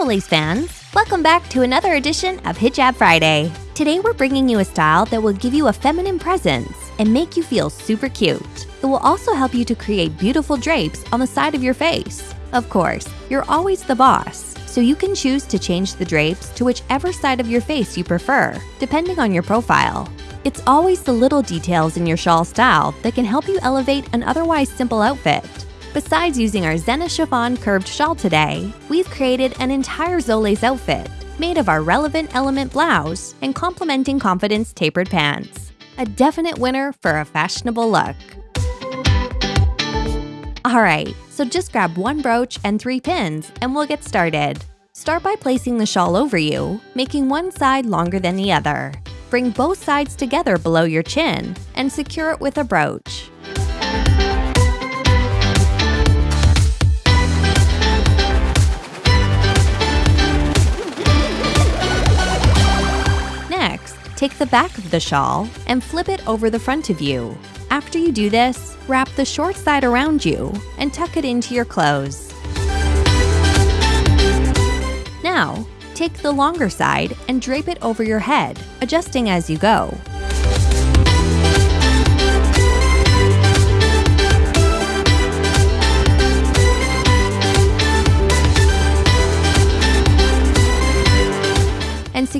Soleils fans! Welcome back to another edition of Hijab Friday. Today we're bringing you a style that will give you a feminine presence and make you feel super cute. It will also help you to create beautiful drapes on the side of your face. Of course, you're always the boss, so you can choose to change the drapes to whichever side of your face you prefer, depending on your profile. It's always the little details in your shawl style that can help you elevate an otherwise simple outfit. Besides using our Zena chiffon curved shawl today, we've created an entire Soleils outfit made of our relevant element blouse and complementing confidence tapered pants. A definite winner for a fashionable look. Alright, so just grab one brooch and three pins and we'll get started. Start by placing the shawl over you, making one side longer than the other. Bring both sides together below your chin and secure it with a brooch. Take the back of the shawl and flip it over the front of you. After you do this, wrap the short side around you and tuck it into your clothes. Now, take the longer side and drape it over your head, adjusting as you go.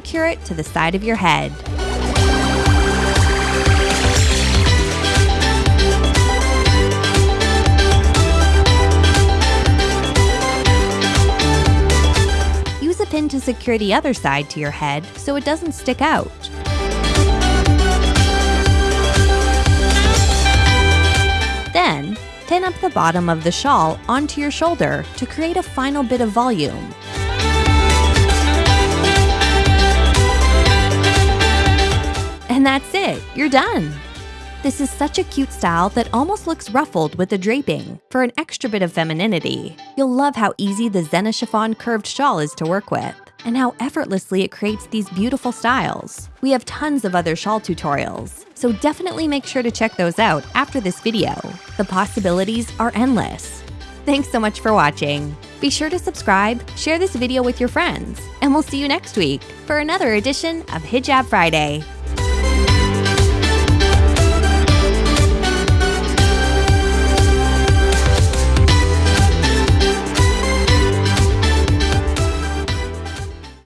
Secure it to the side of your head. Use a pin to secure the other side to your head so it doesn't stick out. Then, pin up the bottom of the shawl onto your shoulder to create a final bit of volume. That's it, you're done! This is such a cute style that almost looks ruffled with the draping. For an extra bit of femininity, you'll love how easy the Zena chiffon curved shawl is to work with, and how effortlessly it creates these beautiful styles. We have tons of other shawl tutorials, so definitely make sure to check those out after this video. The possibilities are endless. Thanks so much for watching. Be sure to subscribe, share this video with your friends, and we'll see you next week for another edition of Hijab Friday.